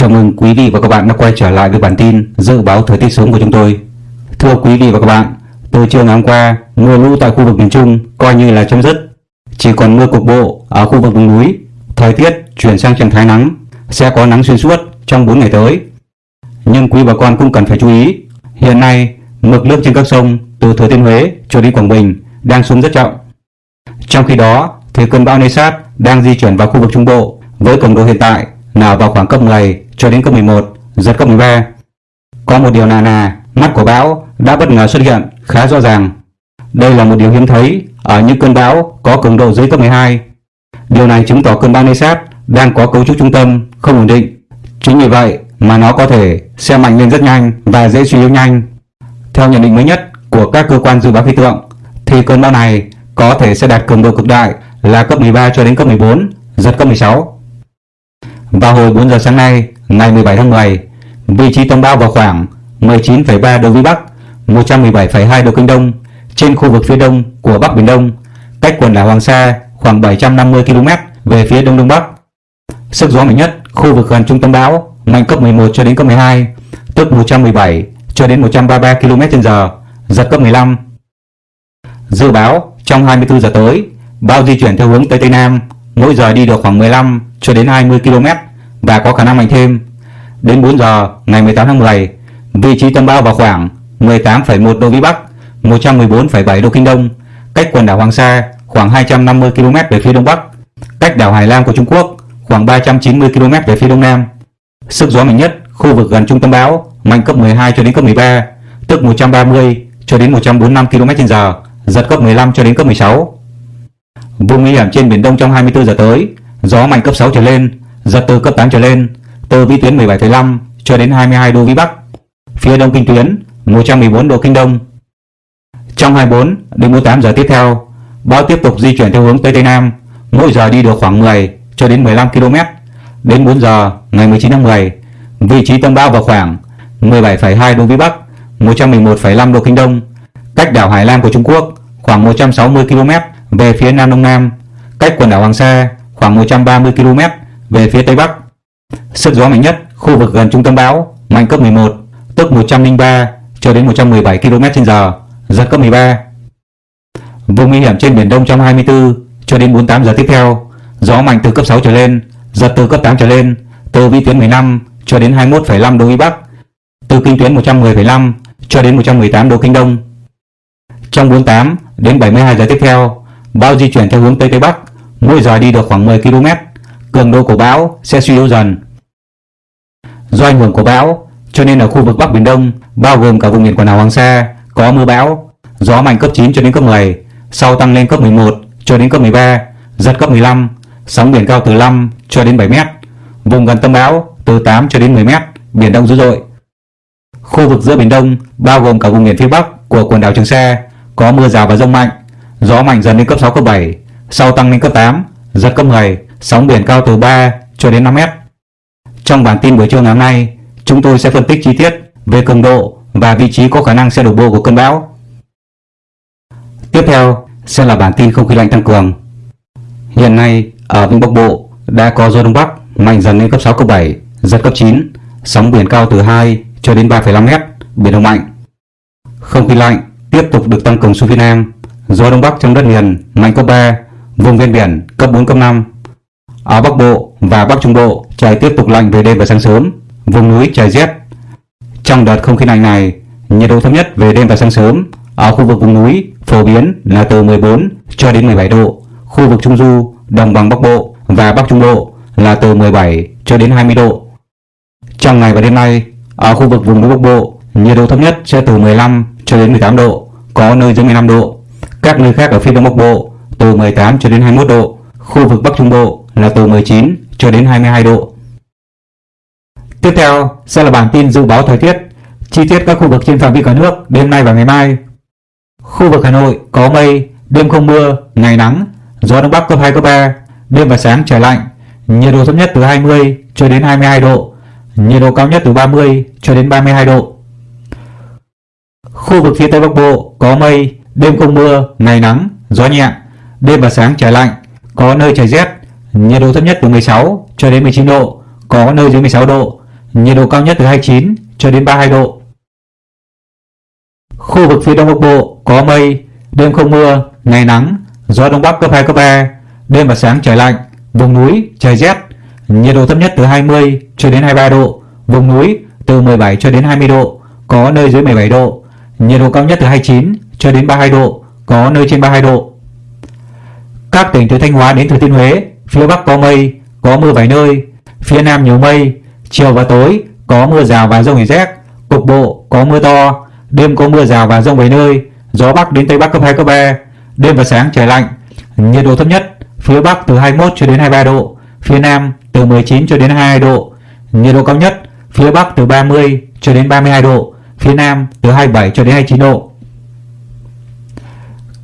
Chào mừng quý vị và các bạn đã quay trở lại với bản tin dự báo thời tiết sớm của chúng tôi. Thưa quý vị và các bạn, từ chiều ngày hôm qua, mưa lũ tại khu vực miền Trung coi như là chấm dứt. Chỉ còn mưa cục bộ ở khu vực vùng núi. Thời tiết chuyển sang trạng thái nắng, sẽ có nắng xuyên suốt trong 4 ngày tới. Nhưng quý bà con cũng cần phải chú ý, hiện nay mực nước trên các sông từ Thừa Thiên Huế cho đến Quảng Bình đang xuống rất chậm. Trong khi đó, thì cơn bão Nesat đang di chuyển vào khu vực Trung Bộ với cường độ hiện tại là vào khoảng cấp 10 cho đến cấp 11, giật cấp 13. Có một điều là là mắt của bão đã bất ngờ xuất hiện khá rõ ràng. Đây là một điều hiếm thấy ở những cơn bão có cường độ dưới cấp 12. Điều này chứng tỏ cơn bão Nesat đang có cấu trúc trung tâm không ổn định. Chính vì vậy mà nó có thể xe mạnh lên rất nhanh và dễ suy yếu nhanh. Theo nhận định mới nhất của các cơ quan dự báo khí tượng thì cơn bão này có thể sẽ đạt cường độ cực đại là cấp 13 cho đến cấp 14, giật cấp 16. Vào hồi 4 giờ sáng nay, ngày 17 tháng 10, vị trí tâm bão vào khoảng 19,3 độ vĩ Bắc, 117,2 độ kinh Đông trên khu vực phía đông của Bắc Biển Đông, cách quần đảo Hoàng Sa khoảng 750 km về phía đông đông bắc. Sức gió mạnh nhất khu vực gần trung tâm bão mạnh cấp 11 cho đến cấp 12, tức 117 cho đến 133 km/h, giật cấp 15. Dự báo trong 24 giờ tới, bão di chuyển theo hướng tây tây nam, mỗi giờ đi được khoảng 15 cho đến 20 km và có khả năng mạnh thêm. Đến 4 giờ ngày 18 tháng 10, vị trí tâm bão vào khoảng 18,1 độ vĩ Bắc, 114,7 độ kinh Đông, cách quần đảo Hoàng Sa khoảng 250 km về phía đông bắc, cách đảo Hải Lam của Trung Quốc khoảng 390 km về phía đông nam. Sức gió mạnh nhất khu vực gần trung tâm bão mạnh cấp 12 cho đến cấp 13, tức 130 cho đến 145 km/h, giật cấp 15 cho đến cấp 16. Vùng nguy hiểm trên biển Đông trong 24 giờ tới, gió mạnh cấp 6 trở lên, giật từ cấp 8 trở lên, từ vĩ tuyến 17,5 cho đến 22 độ vĩ Bắc. Phía đông kinh tuyến 114 độ kinh Đông. Trong 24 đến 48 giờ tiếp theo, bão tiếp tục di chuyển theo hướng Tây Tây Nam, mỗi giờ đi được khoảng 10 cho đến 15 km. Đến 4 giờ ngày 19 tháng 10, vị trí tâm bão vào khoảng 17,2 độ vĩ Bắc, 111,5 độ kinh Đông, cách đảo Hải Lam của Trung Quốc khoảng 160 km về phía Nam Đông Nam, cách quần đảo Hoàng Sa khoảng 130 km về phía Tây Bắc. Sức gió mạnh nhất khu vực gần trung tâm bão mạnh cấp 11, tức 103 cho đến 117 km/h, giật cấp 13. Vùng nguy hiểm trên biển Đông trong 24 cho đến 48 giờ tiếp theo, gió mạnh từ cấp 6 trở lên, giật từ cấp 8 trở lên, từ vĩ tuyến 15 cho đến 21,5 độ vĩ Bắc, từ kinh tuyến 110,5 cho đến 118 độ kinh Đông. Trong 48 đến 72 giờ tiếp theo, bão di chuyển theo hướng Tây Tây Bắc, mỗi giờ đi được khoảng 10 km, cường độ của bão sẽ suy yếu dần. Do ảnh hưởng của bão, cho nên ở khu vực Bắc Biển Đông, bao gồm cả vùng biển quần đảo Hoàng Sa, có mưa bão, gió mạnh cấp 9 cho đến cấp 10, sau tăng lên cấp 11 cho đến cấp 13, giật cấp 15, sóng biển cao từ 5 cho đến 7 mét, vùng gần tâm bão từ 8 cho đến 10 mét, biển động dữ dội. Khu vực giữa biển Đông bao gồm cả vùng biển phía Bắc của quần đảo Trường Sa có mưa rào và rông mạnh, gió mạnh dần lên cấp 6 cấp 7, sau tăng lên cấp 8, giật cấp 10, sóng biển cao từ 3 cho đến 5 mét. Trong bản tin buổi trưa ngày hôm nay, chúng tôi sẽ phân tích chi tiết về cường độ và vị trí có khả năng sẽ đổ bộ của cơn bão. Tiếp theo sẽ là bản tin không khí lạnh tăng cường. Hiện nay ở Vịnh Bắc Bộ đã có gió đông bắc mạnh dần lên cấp 6 cấp 7, giật cấp 9, sóng biển cao từ 2 cho đến 3,5 mét, biển động mạnh. Không khí lạnh tiếp tục được tăng cường xuống phía Nam, gió đông bắc trong đất liền mạnh cấp 3, vùng ven biển cấp 4 cấp 5. Ở Bắc Bộ và Bắc Trung Bộ trời tiếp tục lạnh về đêm và sáng sớm, vùng núi trời rét. Trong đợt không khí lạnh này, nhiệt độ thấp nhất về đêm và sáng sớm ở khu vực vùng núi phổ biến là từ 14 cho đến 17 độ, khu vực Trung Du, Đồng bằng Bắc Bộ và Bắc Trung Bộ là từ 17 cho đến 20 độ. Trong ngày và đêm nay, ở khu vực vùng núi Bắc Bộ, nhiệt độ thấp nhất sẽ từ 15 cho đến 18 độ, có nơi dưới 15 độ. Các nơi khác ở phía Đông Bắc Bộ từ 18 cho đến 21 độ, khu vực Bắc Trung Bộ là từ 19 cho đến 22 độ. Tiếp theo sẽ là bản tin dự báo thời tiết chi tiết các khu vực trên phạm vi cả nước đêm nay và ngày mai. Khu vực Hà Nội có mây, đêm không mưa, ngày nắng, gió đông bắc cấp 2 cấp 3, đêm và sáng trời lạnh, nhiệt độ thấp nhất từ 20 cho đến 22 độ, nhiệt độ cao nhất từ 30 cho đến 32 độ. Khu vực phía Tây Bắc Bộ có mây, đêm không mưa, ngày nắng, gió nhẹ, đêm và sáng trời lạnh, có nơi trời rét, nhiệt độ thấp nhất từ 16 cho đến 19 độ, có nơi dưới 16 độ, nhiệt độ cao nhất từ 29 cho đến 32 độ. Khu vực phía Đông Bắc Bộ có mây, đêm không mưa, ngày nắng, gió Đông Bắc cấp 2, cấp 3, đêm và sáng trời lạnh, vùng núi trời rét, nhiệt độ thấp nhất từ 20 cho đến 23 độ, vùng núi từ 17 cho đến 20 độ, có nơi dưới 17 độ, nhiệt độ cao nhất từ 29 cho đến 32 độ, có nơi trên 32 độ. Các tỉnh từ Thanh Hóa đến Thừa Thiên Huế, phía Bắc có mây, có mưa vài nơi, phía Nam nhiều mây, chiều và tối có mưa rào và rông rải rác, cục bộ có mưa to, đêm có mưa rào và rông vài nơi, gió Bắc đến Tây Bắc cấp 2, cấp 3, đêm và sáng trời lạnh, nhiệt độ thấp nhất phía Bắc từ 21 cho đến 23 độ, phía Nam từ 19 cho đến 22 độ, nhiệt độ cao nhất phía Bắc từ 30 cho đến 32 độ, phía Nam từ 27 cho đến 29 độ.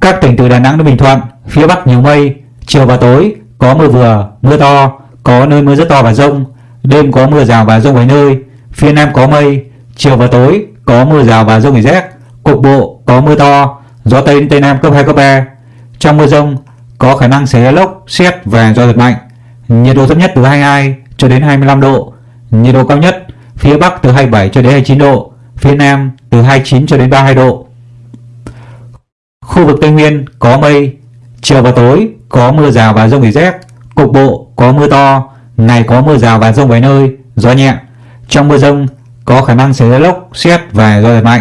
Các tỉnh từ Đà Nẵng đến Bình Thuận, phía Bắc nhiều mây, chiều và tối có mưa vừa, mưa to, có nơi mưa rất to và rông, đêm có mưa rào và rông vài nơi, phía Nam có mây, chiều và tối có mưa rào và rông rải rác, cục bộ có mưa to, gió Tây đến Tây Nam cấp 2, cấp 3. Trong mưa rông có khả năng xảy ra lốc, xét và gió giật mạnh. Nhiệt độ thấp nhất từ 22 cho đến 25 độ, nhiệt độ cao nhất phía Bắc từ 27 cho đến 29 độ, phía Nam từ 29 cho đến 32 độ. Khu vực Tây Nguyên có mây, chiều và tối có mưa rào và rông rải rác, cục bộ có mưa to, ngày có mưa rào và rông vài nơi, gió nhẹ. Trong mưa rông có khả năng xảy ra lốc, xét và gió giật mạnh.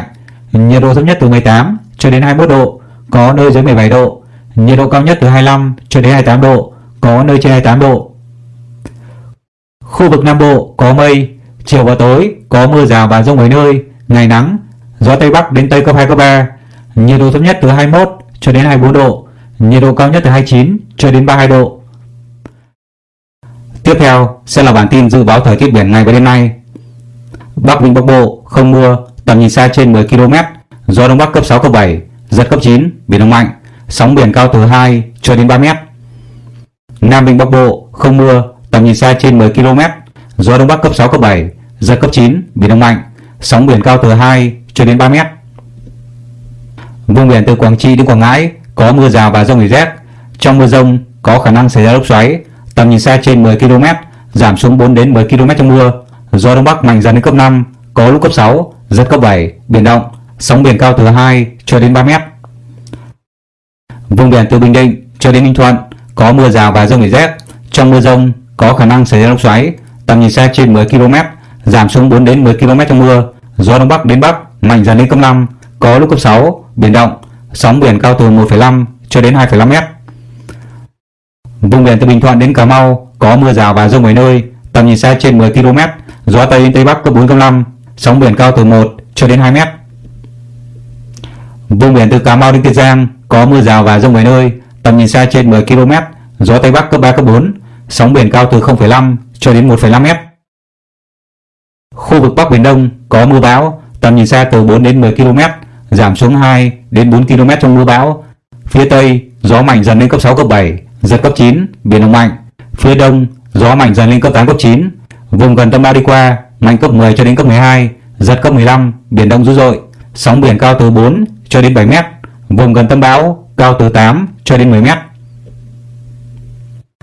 Nhiệt độ thấp nhất từ 18 cho đến 21 độ, có nơi dưới 17 độ. Nhiệt độ cao nhất từ 25 cho đến 28 độ, có nơi trên 28 độ. Khu vực Nam Bộ có mây, chiều và tối có mưa rào và rông vài nơi, ngày nắng, gió Tây Bắc đến Tây cấp 2, cấp 3. Nhiệt độ thấp nhất từ 21 cho đến 24 độ, nhiệt độ cao nhất từ 29 cho đến 32 độ. Tiếp theo sẽ là bản tin dự báo thời tiết biển ngày và đêm nay. Bắc Vịnh Bắc Bộ không mưa, tầm nhìn xa trên 10 km, gió đông bắc cấp 6 cấp 7, giật cấp 9, biển động mạnh, sóng biển cao từ 2 cho đến 3 m. Nam Vịnh Bắc Bộ không mưa, tầm nhìn xa trên 10 km, gió đông bắc cấp 6 cấp 7, giật cấp 9, biển động mạnh, sóng biển cao từ 2 cho đến 3 mét. Vùng biển từ Quảng Trị đến Quảng Ngãi có mưa rào và rông rải rác. Trong mưa rông có khả năng xảy ra lốc xoáy, tầm nhìn xa trên 10 km, giảm xuống 4 đến 10 km trong mưa. Gió đông bắc mạnh dần đến cấp 5, có lúc cấp 6, giật cấp 7, biển động, sóng biển cao từ 2 cho đến 3 mét. Vùng biển từ Bình Định cho đến Ninh Thuận có mưa rào và rông rải rác. Trong mưa rông có khả năng xảy ra lốc xoáy, tầm nhìn xa trên 10 km, giảm xuống 4 đến 10 km trong mưa. Gió đông bắc đến bắc mạnh dần lên cấp 5, có lúc cấp 6, biển động, sóng biển cao từ 1,5 cho đến 2,5 mét. Vùng biển từ Bình Thuận đến Cà Mau có mưa rào và rông vài nơi, tầm nhìn xa trên 10 km, gió tây đến tây bắc cấp 4 cấp 5, sóng biển cao từ 1 cho đến 2 mét. Vùng biển từ Cà Mau đến Kiên Giang có mưa rào và rông vài nơi, tầm nhìn xa trên 10 km, gió tây bắc cấp 3 cấp 4, sóng biển cao từ 0,5 cho đến 1,5 mét. Khu vực Bắc Biển Đông có mưa bão, tầm nhìn xa từ 4 đến 10 km, giảm xuống 2 đến 4 km trong mưa bão. Phía Tây, gió mạnh dần lên cấp 6, cấp 7, giật cấp 9, biển động mạnh. Phía Đông, gió mạnh dần lên cấp 8, cấp 9. Vùng gần tâm bão đi qua, mạnh cấp 10 cho đến cấp 12, giật cấp 15, biển động dữ dội. Sóng biển cao từ 4 cho đến 7 mét. Vùng gần tâm bão cao từ 8 cho đến 10 mét.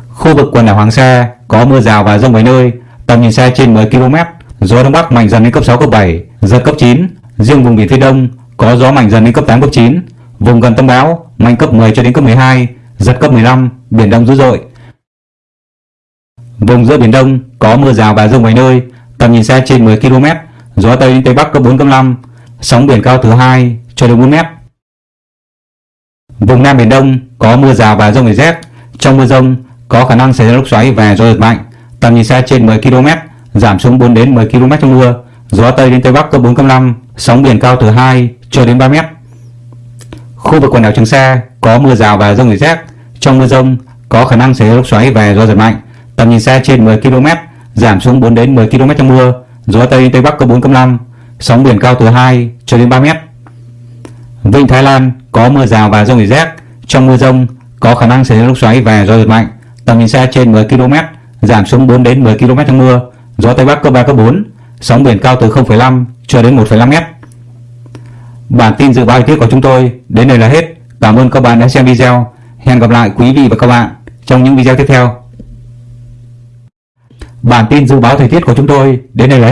Khu vực quần đảo Hoàng Sa có mưa rào và rông vài nơi, tầm nhìn xa trên 10 km, gió đông bắc mạnh dần lên cấp 6 cấp 7, giật cấp 9. Riêng vùng biển phía đông có gió mạnh dần đến cấp 8 cấp 9, vùng gần tâm bão mạnh cấp 10 cho đến cấp 12, giật cấp 15, biển động dữ dội. Vùng giữa biển Đông có mưa rào và rông vài nơi, tầm nhìn xa trên 10 km, gió tây đến tây bắc cấp 4 cấp 5, sóng biển cao từ 2 cho đến 4 mét. Vùng Nam Biển Đông có mưa rào và rông rải rác, trong mưa rông có khả năng xảy ra lốc xoáy và gió giật mạnh, tầm nhìn xa trên 10 km, giảm xuống 4 đến 10 km trong mưa, gió tây đến tây bắc cấp 4 cấp 5, sóng biển cao từ 2 cho đến 3 mét. Khu vực quần đảo Trường Sa có mưa rào và rông rải rác, trong mưa rông có khả năng xảy ra lốc xoáy và gió giật mạnh, tầm nhìn xa trên 10 km, giảm xuống 4 đến 10 km trong mưa, gió tây tây bắc cấp 4 cấp 5, sóng biển cao từ 2 cho đến 3 mét. Vịnh Thái Lan có mưa rào và rông rải rác, trong mưa rông có khả năng xảy ra lốc xoáy và gió giật mạnh, tầm nhìn xa trên 10 km, giảm xuống 4 đến 10 km trong mưa, gió tây bắc cấp 3 cấp 4, sóng biển cao từ 0,5 cho đến 1,5 mét. Bản tin dự báo thời tiết của chúng tôi đến đây là hết. Cảm ơn các bạn đã xem video. Hẹn gặp lại quý vị và các bạn trong những video tiếp theo. Bản tin dự báo thời tiết của chúng tôi đến đây là hết.